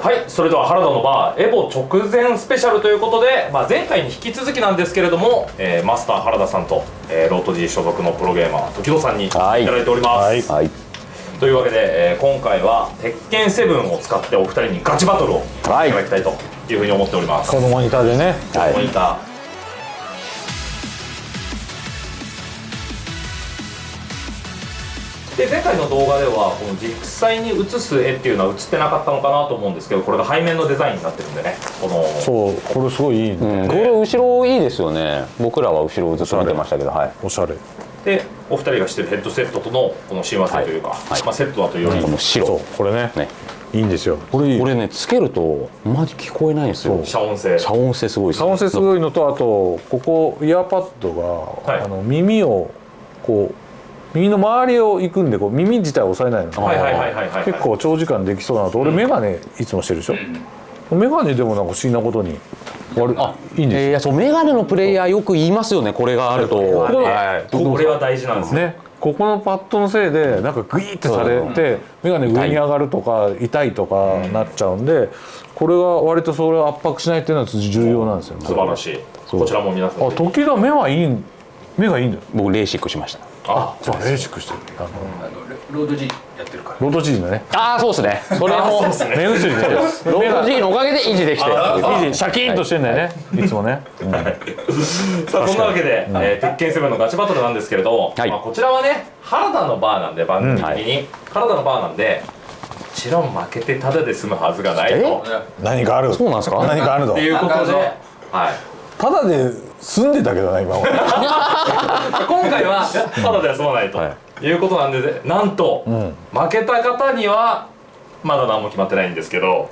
はいそれでは原田のバーエボ直前スペシャルということで、まあ、前回に引き続きなんですけれども、えーマスター原田さんと、えーロート G 所属のプロゲーマー時戸さんにいたはい。だいております、はい。はい。というわけで、えー今回は鉄拳7を使ってお二人にガチバトルをい。たはいだきたいというふうに思っております、このモニターでね。はいモニターで前回の動画ではこの実際に写す絵っていうのは写ってなかったのかなと思うんですけどこれが背面のデザインになってるんでねこのそうこれすごいいいね、うん、これ後ろいいですよね。僕らは後ろずっと見てましたけどはい。おしゃれ。でお二人がしてるヘッドセットとのこの親和性というか、はい。まあ、セットだというより、この白。そうこれね。ね。いいんですよ。これいい。これねつけるとマジ聞こえないんですよ。遮音性。遮音性すごいです遮音性すごいのとあとここイヤーパッドが、はい。あの耳をこう耳の周りを行くんでこう耳自体を押さえないの、はいはいはいはいはい結構長時間できそうなのと。俺眼鏡いつもしてるでしょ、眼鏡でもなんか不思議なことに。割るあいいんです。よ、えーいやそうメガネのプレイヤーよく言いますよねこれがあると。これははいこれは大事なんですよ、ね。ここのパッドのせいでなんかグイーってされて眼鏡上に上がるとか痛いとかなっちゃうんでこれが割とそれを圧迫しないっていうのは重要なんですよ。ね素晴らしい。こちらも皆さんあ時々目はいいん目がいいんだよ。僕レーシックしましたあそうレーシックしてる。あのロートジーやってるから。ロートジーのね。ああそうですね。それもそうです ロード G のおかげで維持できて。あいいシャキーンとしてんだよね、い、つもね、うん。さあそんなわけで、えー鉄拳7のガチバトルなんですけれど、はい。まあ、こちらはね原田のバーなんで番組的に、原田のバーなんでもちろん負けてただで済むはずがないと。何かある？そうなんですか？何かあるの？っていうことで、はい、ただで住んでたけどな今俺 今回はただでは済まないと、、はい。うことなんでなんと、ん。負けた方にはまだ何も決まってないんですけど。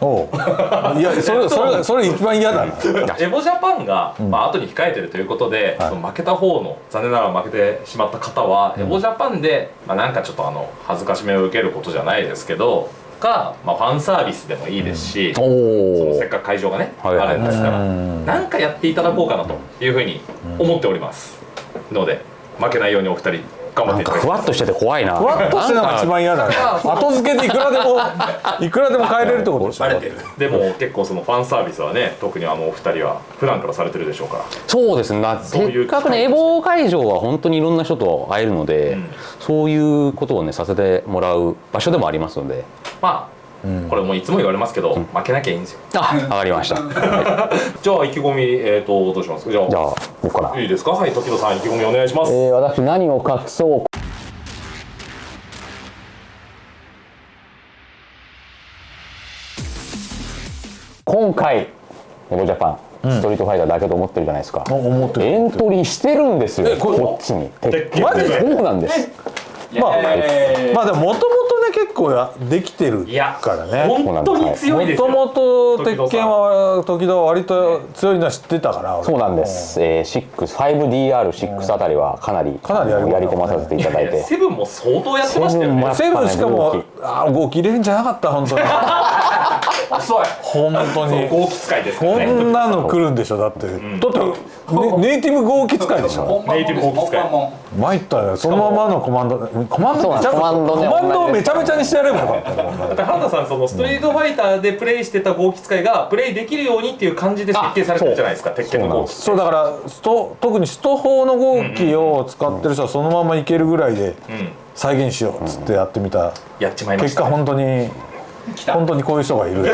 いや それそれそれ一番嫌だな。エボジャパンが、まあ後に控えてるということで、はい。その負けた方の残念ながら負けてしまった方は、エボジャパンで、まあ、なんかちょっとあの恥ずかしめを受けることじゃないですけどか、まあ、ファンサービスでもいいですし、おそのおせっかく会場がね、はいはい。あるんですからうん。なんかやっていただこうかなというふうに思っております、ので負けないようにお二人頑張なんかって。いただきふわっとしてて怖いな。ふわっとしてるのが一番嫌だね。後付けでいくらでも いくらでも変えれるってことでしょ？でも結構そのファンサービスはね特にあのお二人は普段からされてるでしょうから。そうですね。なそういうせっかくねエボ会場は本当にいろんな人と会えるので、うん。そういうことをねさせてもらう場所でもありますので。まあ、これもういつも言われますけど、負けなきゃいいんですよ。あ上がりました。じ じゃあ意気込みえっ、とどうします？じゃあ。ゃあ僕から。いいですか？はい時野さん意気込みお願いします、えー、私何を隠そう今回エボジャパン、ストリートファイターだけと思ってるじゃないですか、お思ってる。エントリーしてるんですよこっちに。マジでそうなんです。まあえー。まあでももともとね結構やできてるいやからね。本当に強いですよ。もともと鉄拳は時々割と強いのは知ってたから俺。そうなんです、えー、6-5DR6 あたりはかなりかなりやり込んだやり込まさせていただいて。セブンも相当やってましたよね。セブンしか動もき。あー動き入れるんじゃなかった本当に。遅い。本当に。豪気使いですこね。んなの来るんでしょだって、だって、ね、ネイティブ号機使いでしょ。ネイティブホーク使い。参ったよ。そのままのコマンド。コマンドコマンドねコマンドをめちゃめちゃにしてやればよかっただって原田さんそのストリートファイターでプレイしてた豪気使いがプレイできるようにっていう感じで設計されてるじゃないですか鉄拳の豪気そうだからスト特にスト砲の号機を使ってる人はそのままいけるぐらいでうん再現しようっつってやってみた。やっちまいま結果したね。本当に本当にこういう人がいる。や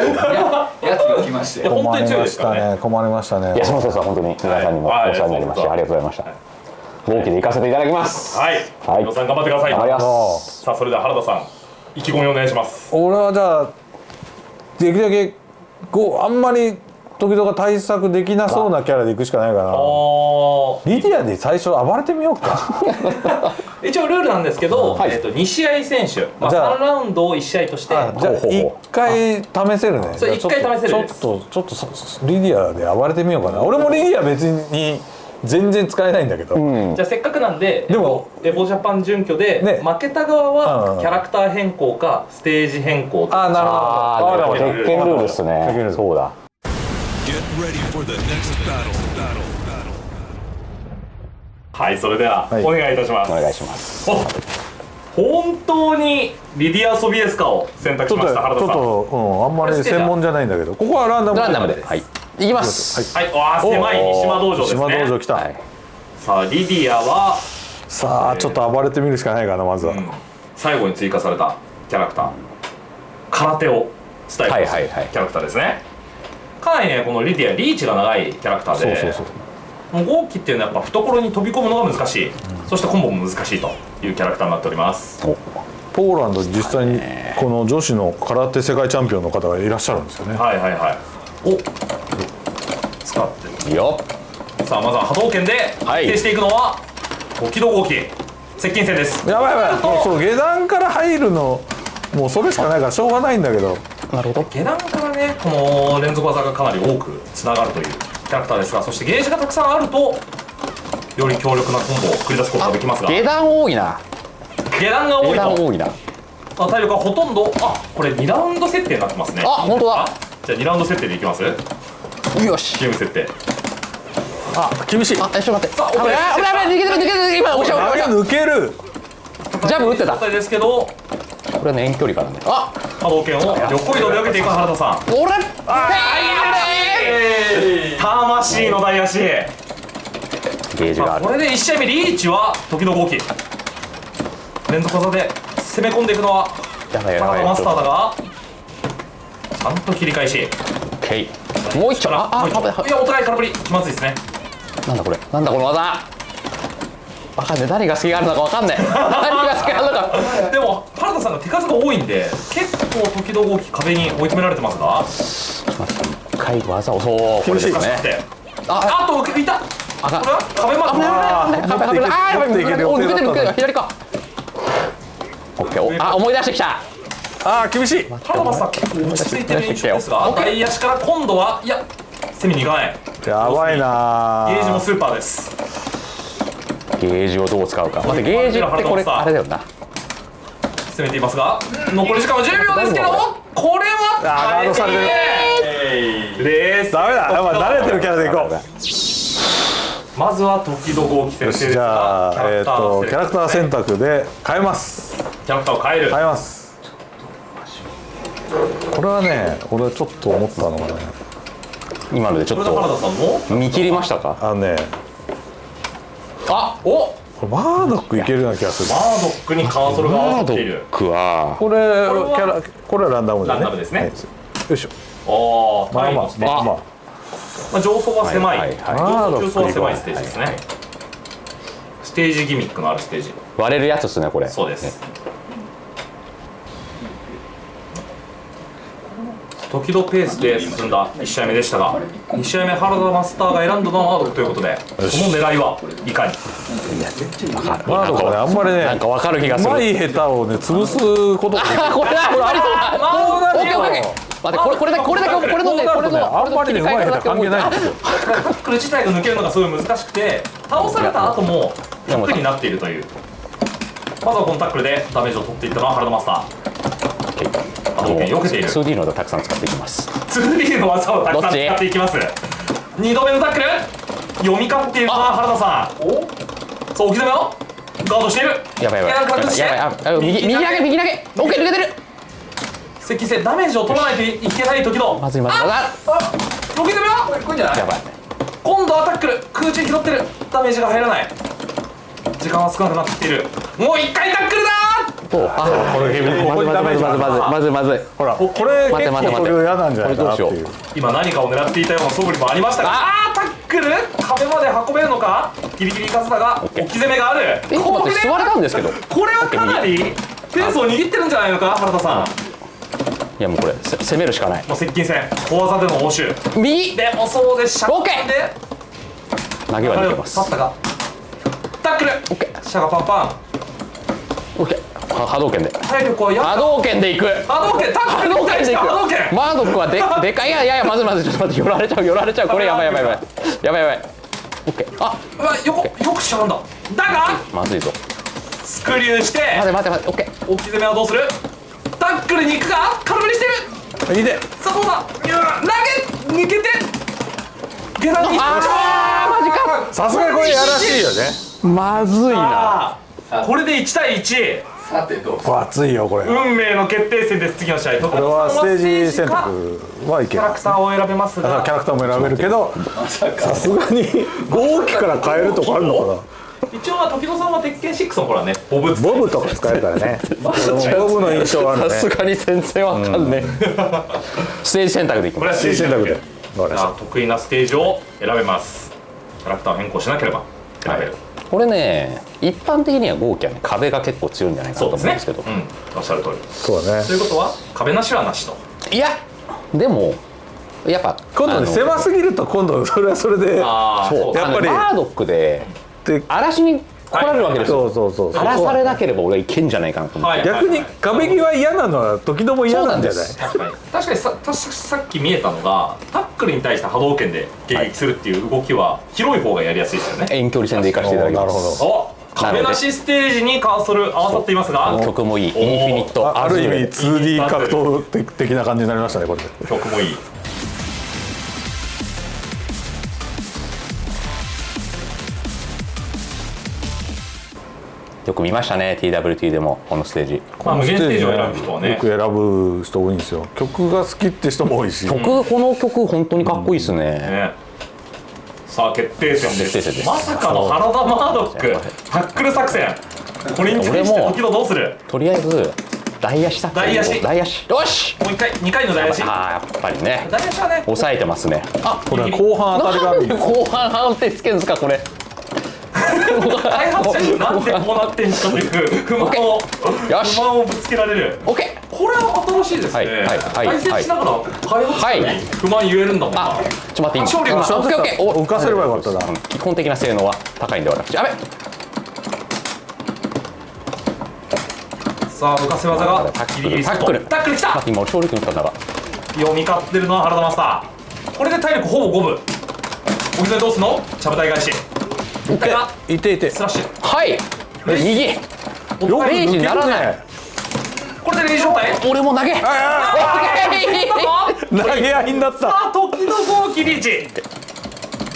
やつが来まして。困りましたね。困りましたね。いやそのそうそう本当に皆さんにもおはい世話になりまして、はい。ありがとうございました。合気で行かせてい。ただきますはい。はい。皆さん頑張ってください。頑張りまそす。さあそれでは原田さん意気込みお願いします。俺はじゃあできるだけこうあんまり時々対策できなそうなキャラでいくしかないかなおリディアで最初暴れてみようか一応ルールなんですけど、はい。えっと2試合選手、まあ、じゃあ。3ラウンドを1試合として。あじゃあほうほうほう。一回試せるね。そうじゃあ一回試せるちょっです。とちょっとちょっとリディアで暴れてみようかな。俺もリディア別に全然使えないんだけど、うん。じゃあせっかくなんででもエボジャパン準拠で、ね。負けた側はキャラクター変更かステージ変更とか。あなるほど。ああなるほどわかる鉄拳ルールですね。そうだ。Get ready for the next battle. Battle. はいそれでははい。お願いいたします、お願いします。お本当にリディア・ソビエスカを選択しました原田さん。ょっと、うん、あんまり専門じゃないんだけどここはランダムランダムで。はい。いきます。はい。わあ狭い。三島道場です島道場ね来た、はい。さあリディアは、さあちょっと暴れてみるしかないかなまずは、うん。最後に追加されたキャラクター。空手をスタイルとするはいはいはい。キャラクターですね。かなりねこのリディアリーチが長いキャラクターで。そうそうそう豪輝っていうのはやっぱ懐に飛び込むのが難しい、そしてコンボも難しいというキャラクターになっております。ポーランドに実際にこの女子の空手世界チャンピオンの方がいらっしゃるんですよね。はいはいはい。お使っていいよさあまずは波動拳ではい。徹底していくのは時々豪輝。接近戦です。やばいやばい。その下段から入るのもうそれしかないからしょうがないんだけど。なるほど。下段からねこの連続技がかなり多くつながるという。キャラクターですがそしてゲージがたくさんあるとより強力なコンボを繰り出すことができますが。下段多いな。下段が多下いと。段多いな。あ体力はほとんどあこれ2ラウンド設定になってますね。あ本当だ。じゃあ2ラウンド設定でいきます？よし。ゲーム設定。あ厳しいあえちょっと待って。さあ危ない危ない危ない抜けてる抜けてる今押しあ押し抜ける。ジャブ打ってた。状態ですけどこれはね遠距離からね。あ波動拳を横移動で受けていく原田さん。俺 魂の大足。ゲージがある。まあこれで1試合目リーチは時々大きい連続技で攻め込んでいくのはやばいやばい。原田マスターだがちゃんと切り返し。もう一丁ああい。いやお互い空振り気まずいですね。なんだこれ。なんだこの技。わかんない何が隙があるのかわかんない。何が隙があるのか。でも原田さんが手数が多いんで結構時々壁に追い詰められてますが一回技をそうこれですね。てああといた。あかんこれは壁ま危ない危ない危ない危ない危ないあーやばい抜けてる抜けてる予定だったのに左か。オッケーおあ思い出してきた。あー厳しい。原田マスター結構落ち着いてる印象ですが外足から今度はいや攻めに行かない。やばいなゲージもスーパーです。ゲージをどう使うか。待ってゲージってこれあれだよな。攻めていますが残り時間は10秒ですけどもこれはあーガードされてるるレースダメだ。やっぱ慣れてるキャラでいこう。まずは時々大き先生ですじゃあがえっとキャラクター選択択で変えます。キャラクターを変える。変えます。これはね俺はちょっと思ったのがね今のでちょっと見切りましたか？あのねあお！これマードックいけるような気がする。マードックにカーソルが合わさっている。クはこれキはャラこれはランダムでね。ランダムですね。はい。よいしょあまあタイのステージまあ。まあ。まあ上層は狭い。はいはい上層中層は狭いステージですね。ステージギミックのあるステージ。割れるやつっすねこれ。そうです。時々ペースで進んだ1試合目でしたが2試合目原田マスターが選んだのはマードということでその狙いはいかに？マードックねあんまりねなんかわかる気がうする。まい下手をね潰すことができるあ これだこれありそう。だこうなるオッケーオッケー待ってこれこれだこれだけこれのねこれのあんまりねうまい下手関係ないんですよ。タックル自体が抜けるのがすごい難しくて倒された後もタックルになっているという。まずはこのタックルでダメージを取っていったのは原田マスター。波動拳避けている。2D のでたくさん使っていきます。2D の技をたくさん使っていきます。2度目のタックル。読み勝っているのは原田さん。そう置き止めをガードしている。やばいやばい。やばいやばい。あ右右投げ右投げ。オッケー抜けてる接近戦ダメージを取らないといけない時の。まずいまずいまずあ置き止めは？これじゃない？いやばい今度はタックル空中に拾ってる。ダメージが入らない。時間は少なくなってきている。もう一回タックルだとあこれここにダメージまずまずまず。まずまず。ほらこれ結構それ嫌なんじゃないか？なっていう今何かを狙っていたような素振りもありましたが。あータックル。壁まで運べるのか？ギリギリかつだが置き攻めがある。えっと待って座れたんですけど。いこれはかなりペースを握ってるんじゃないのか？原田さんやもうこれせ攻めるしかない。もう接近戦。小技での応酬。右。でもそうでした。オッケー。で投げは抜けます。立ったか。タックル。オッケー。シャがパンパン。オッケー。は波動拳で。体力はや波動拳でいく。波動拳タック波ル。に対して動拳でいく。波動拳。マードックはで でかい。いやいやいやまずいまずいちょっと待って。寄られちゃう寄られちゃう。これやばいやばいやばい。やばい やばい。オッケー。あうわよくよくしちゃうんだ。だがまずいぞ。スクリューして。待て待て待て。オッケー。置き攻めはどうする？タックルに行くか空振りしてる。いいね。さあどうだ？いや投げ抜けて。下段に。あーマジか。さすがにこれやらしいよね。まずいな。これで1対1さてどうぞ。これ熱いよこれ。こ運命の決定戦です。次の試合徳れはステージ選か。択はいキャラクターを選べますがキャラクターも選べるけどさすがに5期から変えるとかあるのかな一応は時戸さんは鉄拳6の頃はねボブボブとか使えるからね。ボブの印象はあるね。さすがに全然わかんねえ。ステージ選択でいきこれはますステージ選択で。得意なステージを選べます。キャラクターを変更しなければ。選べる、これね一般的には豪華はね壁が結構強いんじゃないかなと思うんですけど。うん。おっしゃる通り。そうだね。ということは壁なしはなしと。いやでもやっぱ今度ね狭すぎると今度それはそれで。ああそうやっぱりバードックでで嵐に来られるわけですよ。そうそうそうそう。荒らされなければ俺はいけんじゃないかなと思って、はい。逆に壁際嫌なのは時々も嫌なんじゃない？確かに。確かにささっき見えたのがタックルに対して波動拳で迎撃するっていう動きは広い方がやりやすいですよね、遠距離戦で行かせていただきます。なるほお壁なしステージにカーソル合わさっていますが曲もいい。インフィニットあある意味アズール 2D 格闘的な感じになりましたねこれ。で曲もいいよく見ましたね TWT でもこのステージ。まあ無限ステージを選ぶ人はね。よく選ぶ人多いんですよ。曲が好きって人も多いし。曲この曲本当にかっこいいですね、ね。さあ決定戦です。決定戦です。まさかの原田マードックタックル作戦。これに対して俺も時々どうする？とりあえず大足作戦大足大足よし！もう一回二回の大足ああやっぱりね。大足はね。抑えてますね。あこれ後半当たりがあるなんで後半判定つけんすかこれ開発者になんでこうなってんのという不満を不満をぶつけられる。オッケこれは新しいですね、はいはいはい対戦しながら開発者に不満言えるんだもんな、ーちょっと待っていい勝利はオッケーオッケーお浮かせればよかったな。うん。基本的な性能は高いんで私やべ。さあ浮かせ技がタックルタックル。タックルきた。待って今俺勝利君打ったんだが。読み勝ってるのは原田マスターこれで体力ほぼ五分。お膝どうすんの？ちゃぶ台返し一回がいていて。スラッシュはい。右。よく抜レイジけるならない。ねこれでレイジ状態俺も投げ。投げ合いになった。さあ時の号機リーチ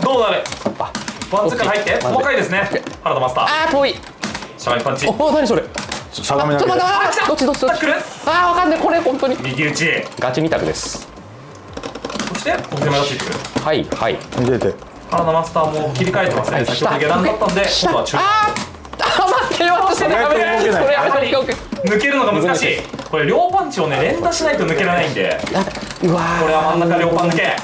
どうなる？ワンツーから入って。細かいですね。原田マスター。あー遠い。しゃがみパンチ。お何それ？しゃがみ投げ。ちょっと待って来た。どっちどっちどっち？あーわかんないこれ本当に。右打ち。ガチ二択です。そしてお手前がついてくる。はいはい。見てて原田マスターも切り替えてますね。先ほど下段だったんで今度は中あーあ待って待って意外と動けないこれやばい抜けるのが難しい。これ両パンチをね連打しないと抜けられないんで。うわこれは真ん中両パン抜け。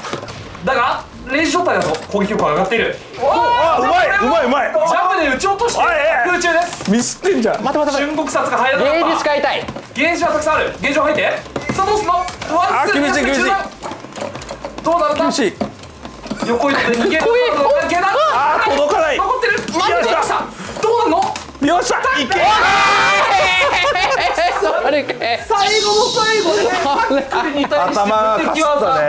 だがレイジ状態だと攻撃力が上がっている。あうまいうまいうまい。ジャブで撃ち落として空中です。ミスってんじゃん。待って待って待瞬獄殺が入らってゲージ使いたい。ゲージはたくさんある。ゲージを入って。さあどうすんの？ワンあツー厳しい厳しい中段。どうなるんだ？厳しい横移動で逃げるあー届かない。残ってる。待ってよっしゃどうなるの？よっしゃ。いけ。それか最後の最後でねタックルに対して頭がかすったね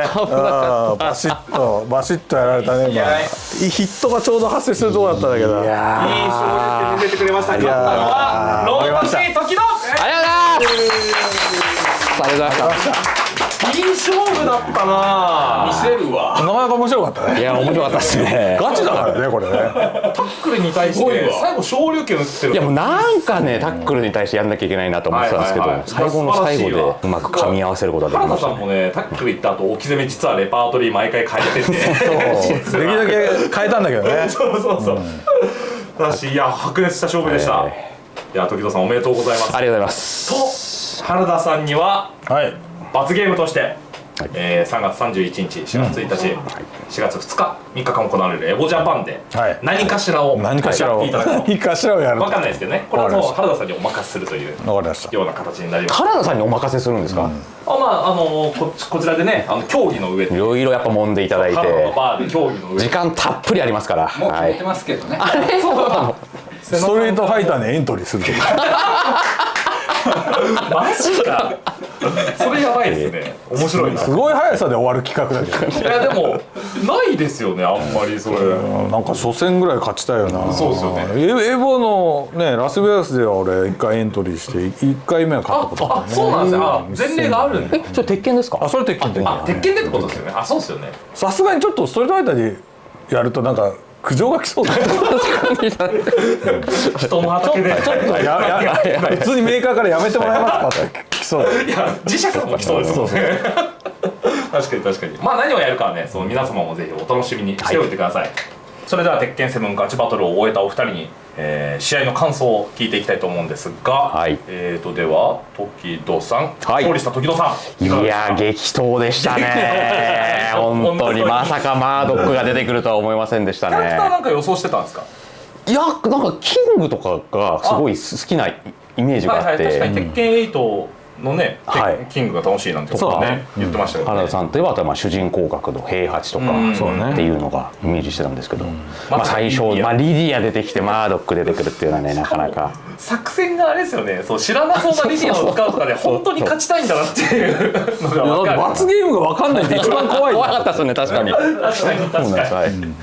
バシッとバシッとやられたね今。やヒットがちょうど発生するとこだったんだけど。いいい勝利で見せてくれました。勝ったのはロードシー時の。ありがとうございます。ありがとうございましいい勝負だったな。見せるわ。なかなか面白かったね。たいや面白かったですね。ガチだからねこれね。タックルに対して最後昇竜拳打ってる。いやもうなんかねタックルに対してやんなきゃいけないなと思ってたんですけど、はいはいはい。最後の最後でうまく噛み合わせることができ原田さんましたねもねタックル行った後置き攻め実はレパートリー毎回変えてて。できるだけ変えたんだけどね。そうそうそうだしいや白熱した勝負でした、えいや時戸さんおめでとうございます。ありがとうございます。と原田さんにははい罰ゲームとして、えー3月31日4月1日、4月2日3日間行われるエボジャパンではい。何かしらを何かしらを。やっていただくと。何かしらをやると。分かんないですけどね。これはもう原田さんにお任せするというような形になります。原田さんにお任せするんですか、あまああのここちらでねあの競技の上で。いろいろやっぱ揉んでいただいて。原田のバーで競技の上で。時間たっぷりありますから。もう決めてはいますけどね、ストリートファイターにエントリーすると マジか。それやばいですね。面白いな。すごい速さで終わる企画だけどいやでもないですよねあんまりそれ。なんか初戦ぐらい勝ちたいよな。そうですよね。エエボのねラスベガスでは俺1回エントリーして1回目は勝ったことああそうなんですね。あ前例があるんでえそれ鉄拳ですか？あそれ鉄拳。鉄拳あ鉄拳でってことですよね。あそうですよね。さすがにちょっとストリートファイターでやるとなんか苦情が来そうだね人の畑でちょっとややや普通にメーカーからやめてもらえますかって来そうだいや磁石とか来そうですもんね確かに確かにまあ何をやるかはねその皆様もぜひお楽しみにしておいてください、それでは鉄拳7ガチバトルを終えたお二人に、えー試合の感想を聞いていきたいと思うんですが、はい。えーとでは時戸さん、はい。勝利した時戸さんいや激闘でしたね。本当にまさかマードックが出てくるとは思いませんでしたキャラクターねなんか予想してたんですか？いやなんかキングとかがすごい好きなイメージがあっはいはい確かてに鉄拳8のね、はい。キングが楽しいなんてことをね。言ってましたけど、ね原田さんといえばあとはまあ主人公格の平八とか。っていうのがイメージしてたんですけど、ままあ、最初、まあ、リディア出てきてマードック出てくるっていうのはねなかなか作戦があれですよね。そう知らなそうなリディアを使うとか で本当に勝ちたいんだなっていうのが分かる。罰ゲームが分かんないって一番怖い怖かったですよね 確かに。確かに。確かに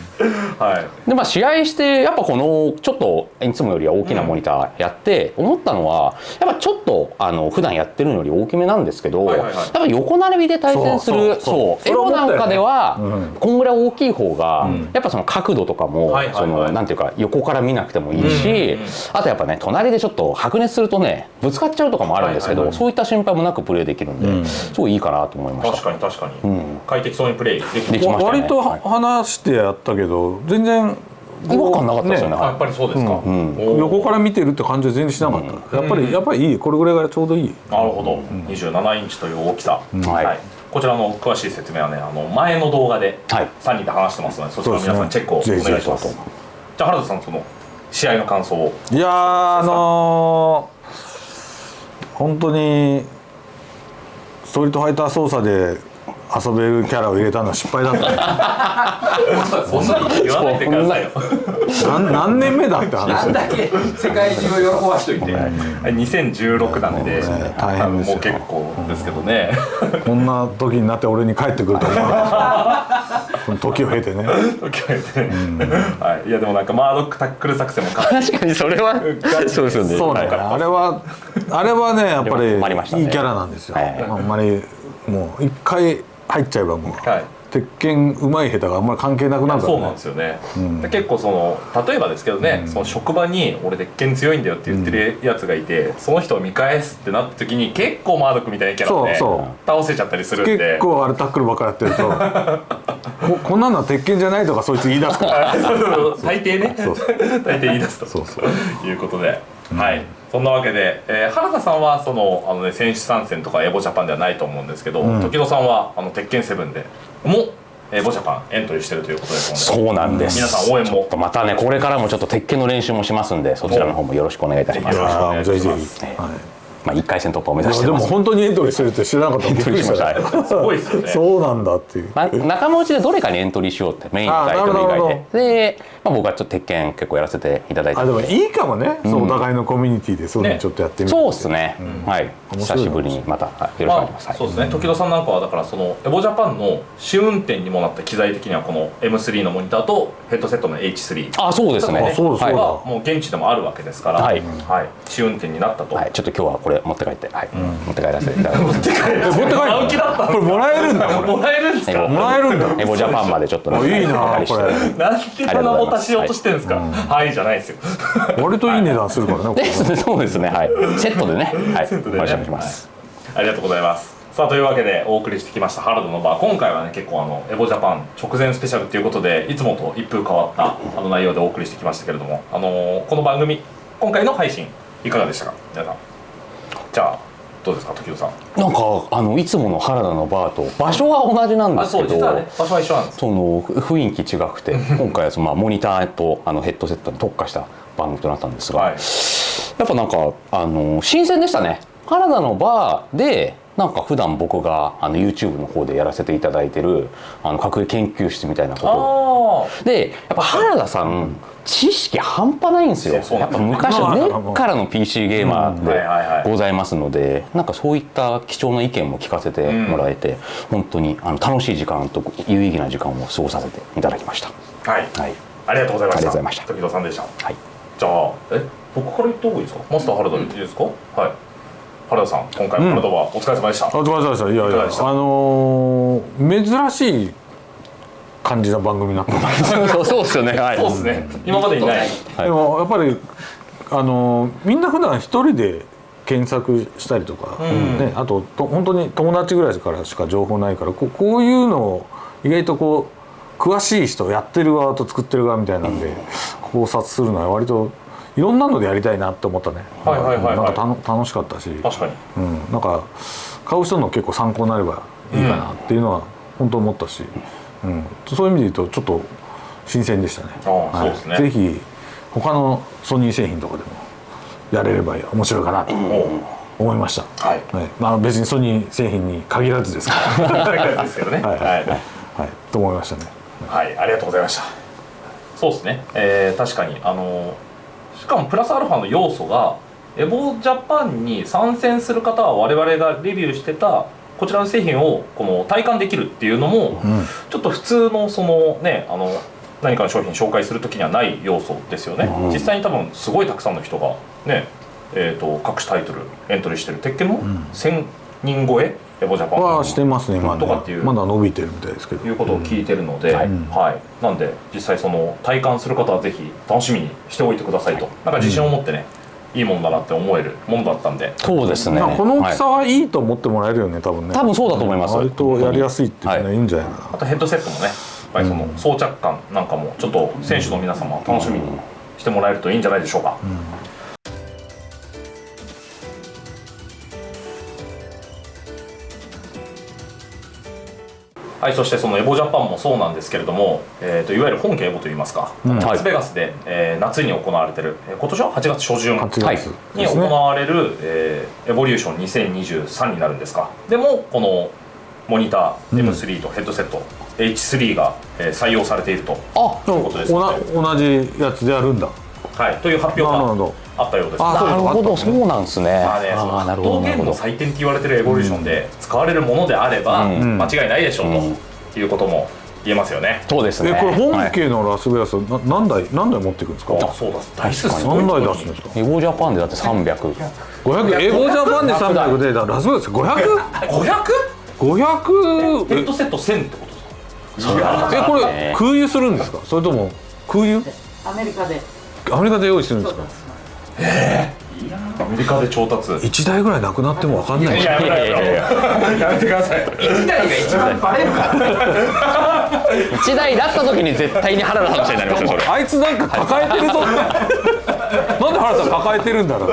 はい。でまあ試合してやっぱこのちょっといつもよりは大きなモニターやって思ったのはやっぱちょっとあの普段やってるのより大きめなんですけど、はいはいはい。やっぱ横並びで対戦するそうエロなんかでは、うんこんぐらい大きい方が、やっぱその角度とかも、はいはいはい。そのなんていうか横から見なくてもいいし、うんうんうん。あとやっぱね隣でちょっと白熱するとねぶつかっちゃうとかもあるんですけど、はいはいはい。そういった心配もなくプレーできるんで、うん。すごいいいかなと思いました。確かに確かに、うん。快適そうにプレイできてできましたね。割とはい話してやったけど全然違和感なかったですよねあやっぱりそうですか、横から見てるって感じは全然しなかった、やっぱりやっぱりいいこれぐらいがちょうどいい。なるほど、27インチという大きさ、はい。こちらの詳しい説明はねあの前の動画ではい。3人で話してますので、そちら皆さんチェックをお願いします。ぜひぜひ。じゃあ原田さんその試合の感想を。いやあのー本当にストリートファイター操作で遊べるキャラを入れたのは失敗だった そんなこと言わないでくださいよ。何何年目だって話なんだけ？世界中を喜ばしといて、2016なんで、ね大変ですよ。もう結構ですけどね。こんな時になって俺に帰ってくると思わなかった。この時を経てね。時を経て。はい、いやでもなんかマードックタックル作戦もか確かにそれはそうですよね。そうだからあれはあれはねやっぱりいいキャラなんですよ、はい。あんまりもう一回入っちゃえばもう、はい。鉄拳うまい下手があんまり関係なくなるからそうなんですよね、で結構その例えばですけどね、その職場に俺鉄拳強いんだよって言ってるやつがいて、その人を見返すってなった時に結構マードックみたいなキャラでそう倒せちゃったりするんで。結構あれタックルばっかやってると ここんなのは鉄拳じゃないとかそいつ言い出すから。大抵ね。そうそ大抵言い出すと。そうそう。いうことで、はい。そんなわけで、えー原田さんはそのあの、ね、選手参戦とかエボジャパンではないと思うんですけど、ん。時野さんはあの鉄拳セブンでもエボジャパンエントリーしてるということですのでそうなんです。皆さん応援も。またねこれからもちょっと鉄拳の練習もしますんでそちらの方もよろしくお願いいたします。よろしくお願いします。ぜひぜひ、はいまあ1回戦突破を目指してます。本当にエントリーしてるって知らなかった。びっすごいですよね。そうなんだっていう。まあ、仲間内でどれかにエントリーしようってメインのタイトル以あなるほど外でで、まあ、僕はちょっと鉄拳結構やらせていただいて。あでもいいかもね、そうお互いのコミュニティでそういうのねちょっとやってみるそうですね、はい。面白い久しぶりにまたはいよろしくお願いします、はい。そうですね。時野さんなんかはだからそのエボジャパンの試運転にもなった機材的にはこの M3 のモニターとヘッドセットの H3 あそうですね。あそうだはいそうだ。はもう現地でもあるわけですから、はい。はい、試運転になったと、はい、ちょっと今日はこれ持って帰って、はい。持って帰らせていただきます。持って帰る。持って帰る。これもらえるんだ。もらえるんですか？もらえるんだ。エボジャパンまでちょっといいなお借りして。これ。なんでそんなも足しようとしてるんですか？はい、じゃないですよ。割といい値段するからね そうですねはい。セットでね。はい。セットでね。お願いします、ありがとうございます。さあというわけでお送りしてきましたハルドのバー。今回はね結構あのエボジャパン直前スペシャルということでいつもと一風変わったあの内容でお送りしてきましたけれどもあのーこの番組今回の配信いかがでしたか？皆さんじゃあどうですか時生さん？なんかあのいつもの原田のバーと場所は同じなんですけど場所は一緒なんですその雰囲気違くて今回はその、まあ、モニターとあのヘッドセットに特化した番組となったんですが、はい。やっぱなんかあの新鮮でしたね。原田のバーでなんか普段僕があの YouTube の方でやらせていただいてるあの隠れ研究室みたいなこあとでやっぱ原田さん知識半端ないんですよ。やっぱ昔まあ根っからの PC ゲーマーでございますのでなんかそういった貴重な意見も聞かせてもらえて本当にあの楽しい時間と有意義な時間を過ごさせていただきました。あはい。はい。ありがとうございました。ありがとうございました。時生さんでした。はい。じゃあえ僕から言った方がいいですか？マスター原田でいいですか、はい原田さん今回も原田はお疲れ様でした、あごめんなさいいやいやあのー珍しい感じな番組になってますそうそうですよね。はい。そうですね。今までにない。はい。でもやっぱりあのみんな普段一人で検索したりとか、ん。ね、あとと本当に友達ぐらいからしか情報ないからここういうのを意外とこう詳しい人やってる側と作ってる側みたいなんで、考察するのは割といろんなのでやりたいなって思ったね、はいはいはいはい。なんかたの楽しかったし、確かに。うん、なんか買う人の結構参考になればいいかなっていうのは本当思ったし、うん、そういう意味で言うとちょっと新鮮でしたね。ああそうですね。ぜひ他のソニー製品とかでもやれれば面白いかなと思いました。はい。まあ別にソニー製品に限らずですかですけどね。ら、はい、ははい。い、はい、と思いましたね。はい、ありがとうございました。そうですね、えー確かに、あのしかもプラスアルファの要素が、エボジャパンに参戦する方は、我々がレビューしてたこちらの製品をこの体感できるっていうのも、うん。ちょっと普通のそのね、あの何かの商品紹介するときにはない要素ですよね。実際に多分すごいたくさんの人がね、えー、と各種タイトルエントリーしてる。鉄拳も1000人超え、エボジャパン。はしてますね今ね。とかっていう。まだ伸びてるみたいですけど。いうことを聞いてるので、はい。なんで実際その体感する方はぜひ楽しみにしておいてくださいと。なんか自信を持ってね、いいものだなって思えるものだったんで。そうですね。まあこの大きさははいいと思ってもらえるよね多分ね。多分そうだと思います。割とやりやすいっていうのははい。いんじゃないかな。あとヘッドセットもねやっぱりその装着感なんかもちょっと選手の皆様楽しみにしてもらえるといいんじゃないでしょうか、はい、そしてそのエボジャパンもそうなんですけれども、えー、といわゆる本家エボといいますか、ん。ラスベガスで、えー夏に行われてる、えー今年は8月初旬8月。はい。に行。われる、えーエボリューション2023になるんですか。でもこのモニター M3 とヘッドセット、H3 が、えー採用されていると,、いうことですので。おな同じやつでやるんだ。はい、という発表がなるほど。あったようです。あなるほど。そうなんですね。まあなるのほどなるほど格闘ゲームの祭典って言われてるエボリューションで使われるものであれば、うん。間違いないでしょう、うん。ということも言えますよね。そうですね。えこれはい。本家のラスベガスな何台何台持っていくんですか？あそうだ。台数何台出すんですか？エゴジャパンでだって300 500エゴジャパンで300でだラスベガス 500?500? 500? ヘッえドセット1000ってことですか？えこれ空輸するんですか？それとも空輸？アメリカで。アメリカで用意するんですか？アメリカで調達。1台ぐらいなくなっても分かんない。いややめろやめろや。めてください1台が一番バレるから。1台だった時に絶対に原田話になりますよそれ。あいつなんか抱えてるぞ。なんで原田さん抱えてるんだろう。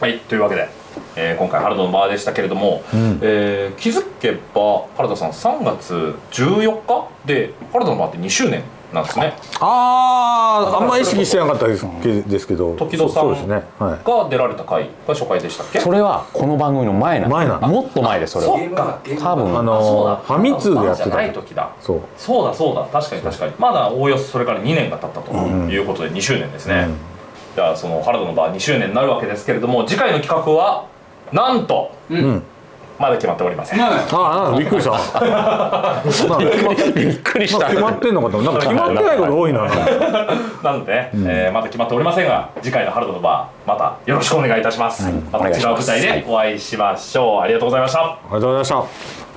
はいというわけで、えー今回原田のバーでしたけれども、えー気づけば原田さん3月14日で原田のバーって2周年なんですね。あああんま意識してなかったですけですけど時戸さんそうそうですね。はい。が出られた回が初回でしたっけ？それはこの番組の前なん前なのもっと前ですそれは。そうか。多分。あのファミ通でやってたじゃない時だ。そう。そうだそうだ。確かに確かに。まだおおよそそれから2年が経ったということで2周年ですね、うん。じゃあその原田のバー2周年になるわけですけれども次回の企画はなんとうんまだ決まっておりません、ああびっくりした。びっくりした。決まってんのかと思った。なんか決まってないこと多いな。なので、ねえーまだ決まっておりませんが次回の原田のバーまたよろしくお願いいたします、また違う舞台でお会いしましょう。ありがとうございました。あありがとうございました